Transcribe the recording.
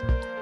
Thanks.